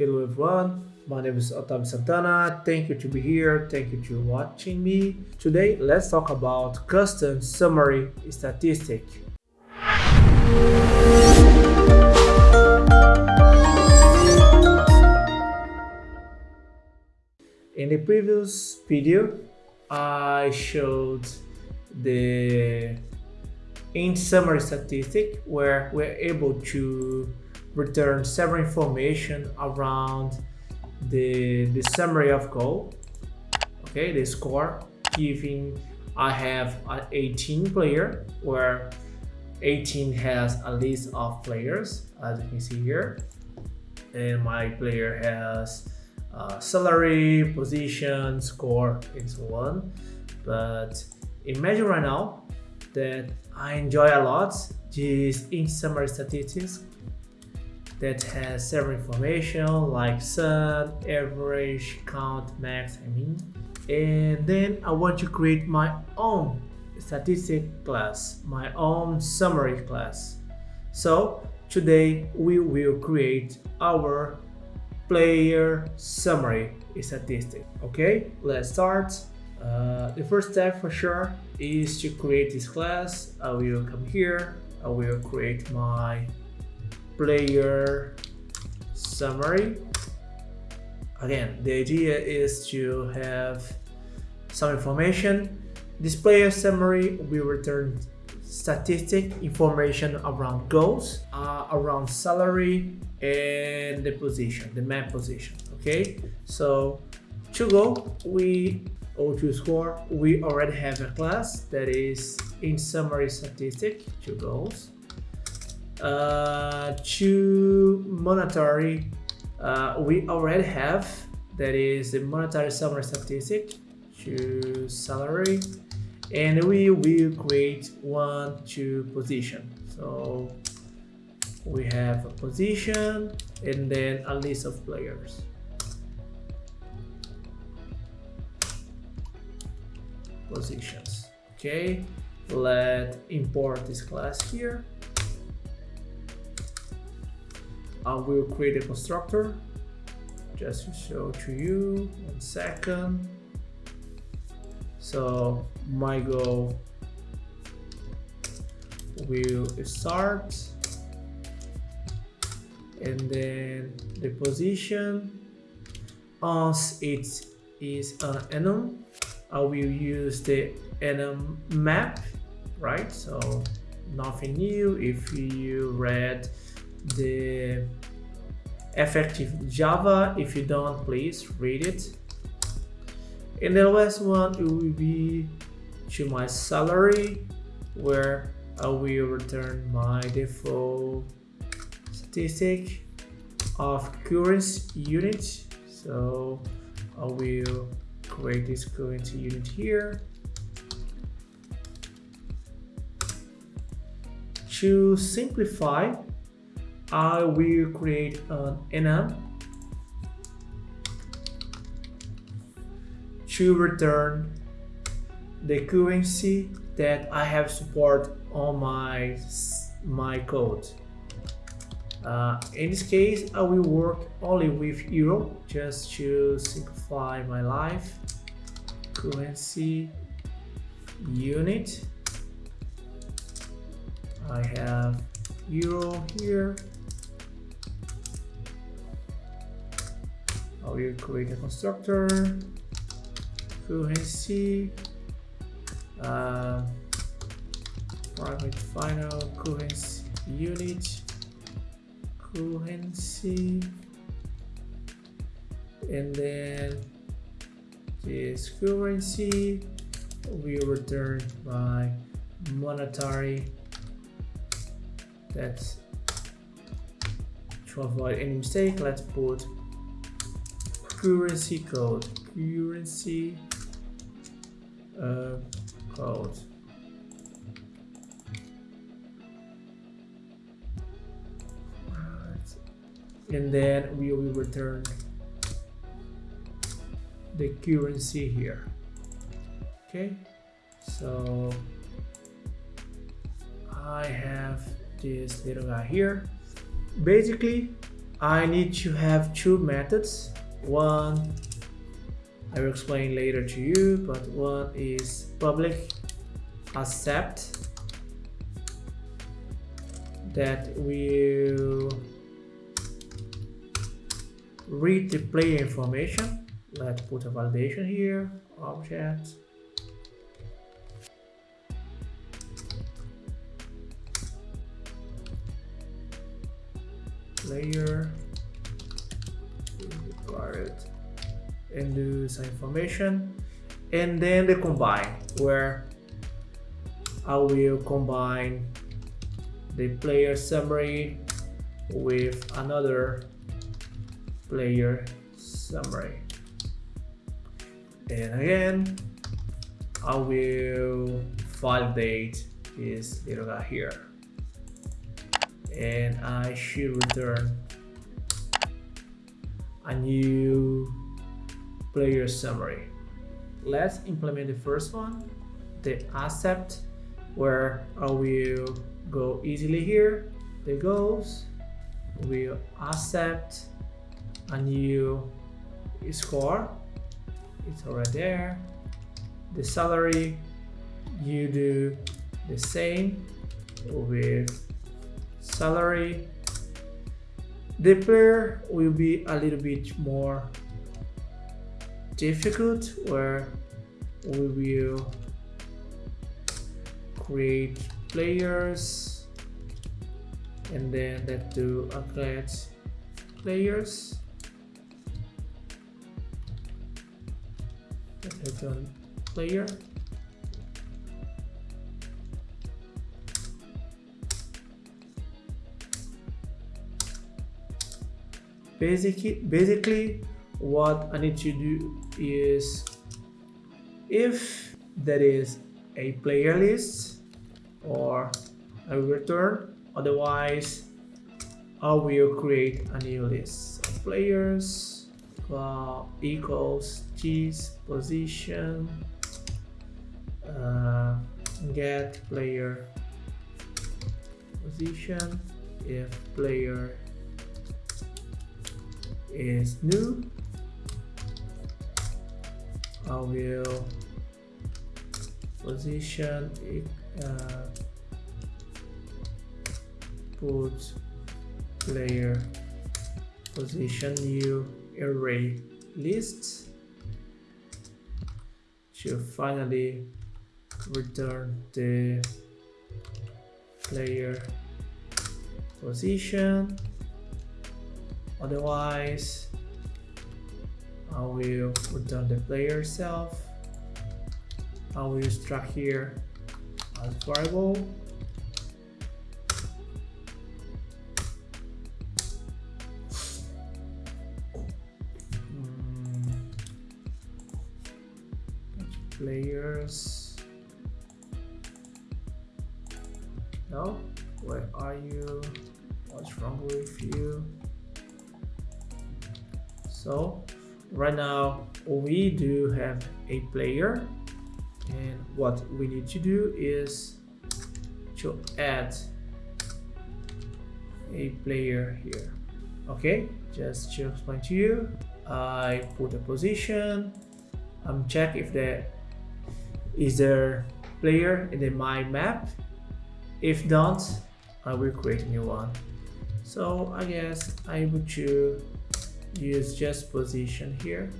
Hello everyone, my name is Otavio Santana. Thank you to be here. Thank you to watching me. Today, let's talk about custom summary statistic. In the previous video, I showed the int summary statistic where we're able to return several information around the, the summary of goal, okay, the score, giving I have an 18 player where 18 has a list of players as you can see here and my player has uh, salary, position, score, and so on. But imagine right now that I enjoy a lot this int summary statistics that has several information like sun, average, count, max, I mean. And then I want to create my own statistic class, my own summary class. So today we will create our player summary statistic. Okay, let's start. Uh, the first step for sure is to create this class. I will come here. I will create my player summary. Again, the idea is to have some information. This player summary will return statistic information around goals, uh, around salary, and the position, the map position. Okay, so to go, we or to score, we already have a class that is int summary statistic, two goals. Uh, to monetary, uh, we already have that is the monetary summary statistic to salary and we will create one to position. So we have a position and then a list of players. Positions. Okay let import this class here I will create a constructor. Just to show to you one second. So my goal will start. And then the position. As it is an enum I will use the enum map right? So nothing new. If you read the effective java. If you don't please read it. And the last one it will be to my salary where I will return my default statistic of currency unit. So I will create this currency unit here. To simplify I will create an enum to return the currency that I have support on my my code. Uh, in this case, I will work only with euro just to simplify my life. Currency unit. I have euro here. I will create a constructor. Currency uh, private final currency unit. Currency and then this currency will return by monetary. That's to avoid any mistake? Let's put currency code currency uh, code. And then we will return the currency here. Okay, so I have this little guy here. Basically, I need to have two methods. One I will explain later to you, but one is public accept that will read the player information. Let's put a validation here, object. Player and do some information. And then the combine where I will combine the player summary with another player summary. And again I will validate this little guy here. And I should return a new player summary. Let's implement the first one the accept where I will go easily here. The goals will accept a new score. It's already there. The salary you do the same with salary the player will be a little bit more difficult where we will create players and then let's do create players. Let's on player basically basically what I need to do is if there is a player list or I will return otherwise I will create a new list of players uh, equals cheese position uh, get player position if player is new. I will position uh, put player position new array list to finally return the player position otherwise I will return the player self. I will extract here as variable. Hmm. players. No where are you? What's wrong with you so right now we do have a player. And what we need to do is to add a player here. Okay just to explain to you I put a position. I'm check if there is there player in the my map. If not I will create a new one. So I guess I would choose use just position here.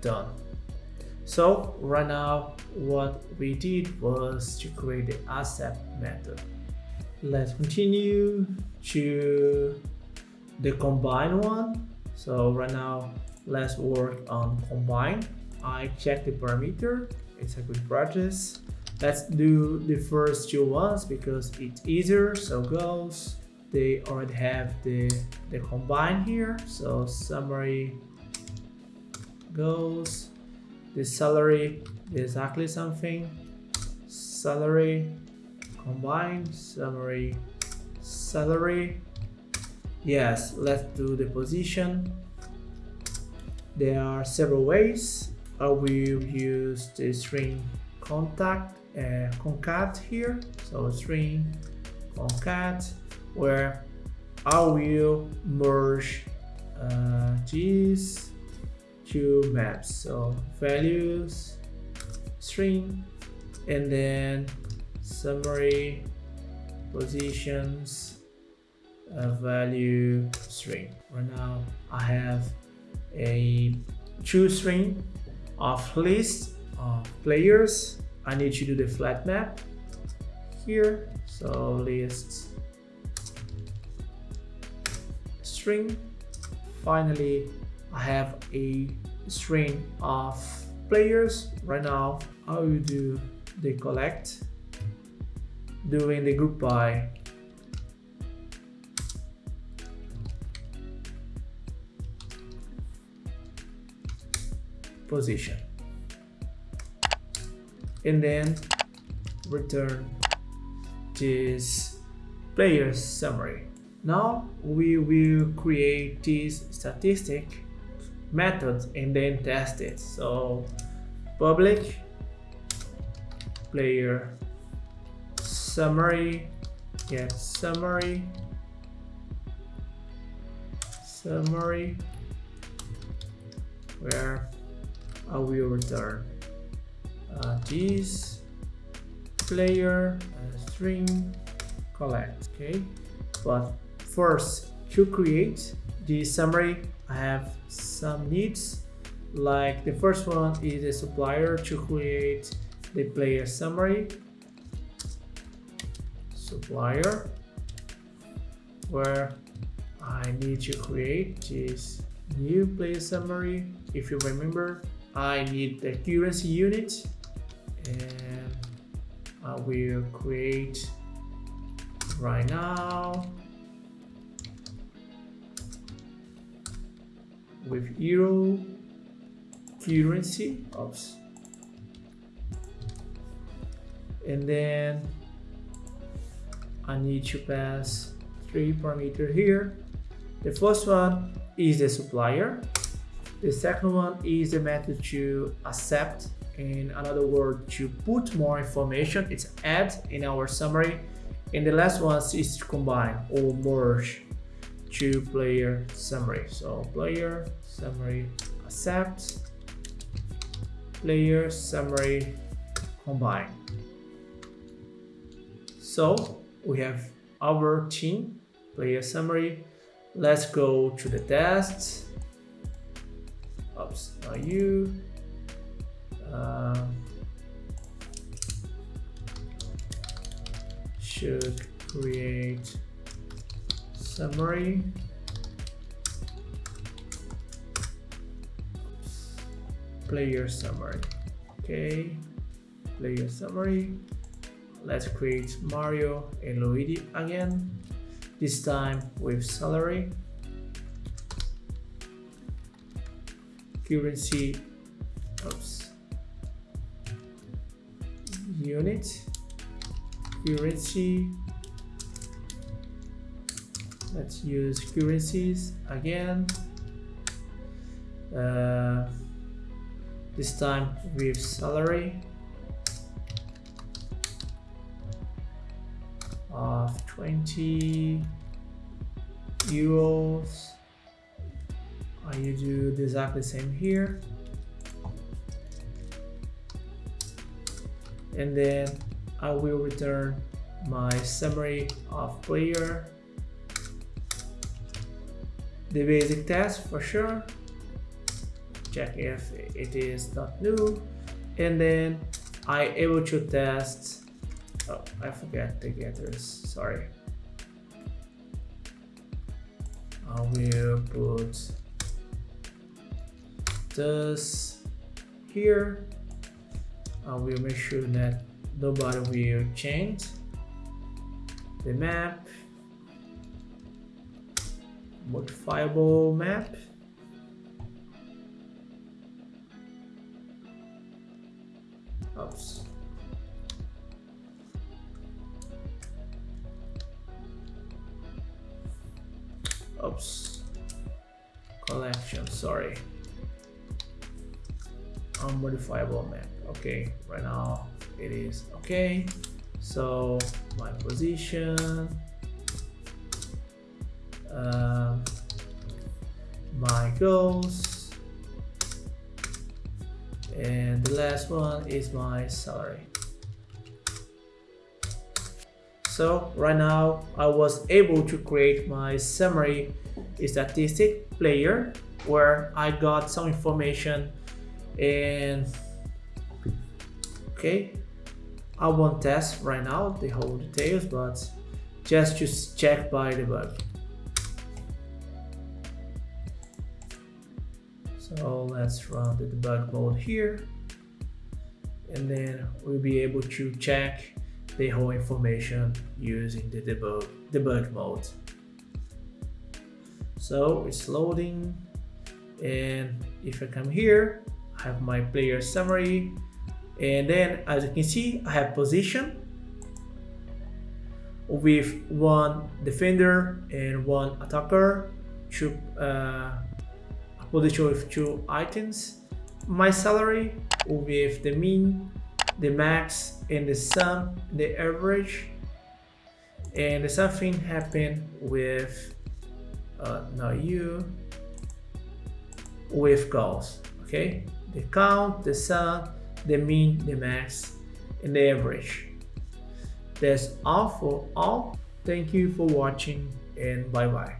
Done. So right now what we did was to create the accept method. Let's continue to the combine one. So right now let's work on combine. I check the parameter. It's a good practice let's do the first two ones because it's easier. So goes they already have the the combine here. So summary goes the salary exactly something. Salary combine summary salary. Yes let's do the position. There are several ways. I will use the string contact uh, concat here. So string concat where I will merge uh, these two maps. So values string and then summary positions value string. Right now I have a two string of list of players I need to do the flat map here. So list string. Finally I have a string of players. Right now I will do the collect? Doing the group by. Position and then return this player summary. Now we will create this statistic method and then test it. So public player summary get summary summary where I will return uh, this player uh, string collect okay? But first to create the summary I have some needs. Like the first one is a supplier to create the player summary. Supplier where I need to create this new player summary. If you remember I need the currency unit and I will create right now with euro currency oops. And then I need to pass three parameters here. The first one is the supplier. The second one is the method to accept in another word to put more information it's add in our summary. And the last one is to combine or merge two player summary. So player summary accept player summary combine. So we have our team player summary. Let's go to the test. Oops not you um, should create summary. Player summary. Okay player summary. Let's create Mario and Luigi again this time with salary. Currency unit. Currency. Let's use currencies again. Uh, this time with salary of 20 euros. I you do exactly the same here and then I will return my summary of player. The basic test for sure. Check if it is not new. And then I able to test. Oh I forget the getters. Sorry. I will put this here I will make sure that nobody will change the map modifiable map Oops. Oops. Collection, sorry. Unmodifiable map. Okay, right now it is okay so my position uh, my goals and the last one is my salary so right now I was able to create my summary statistic player where I got some information and okay. I won't test right now the whole details but just to check by the bug. So let's run the debug mode here. And then we'll be able to check the whole information using the debug debug mode. So it's loading. And if I come here I have my player summary. And then as you can see I have position with one defender and one attacker. Two uh, position with two items. My salary with the mean the max and the sum the average. And something happened with uh, not you with goals okay the count the sum the mean the max and the average. That's all for all. Thank you for watching and bye bye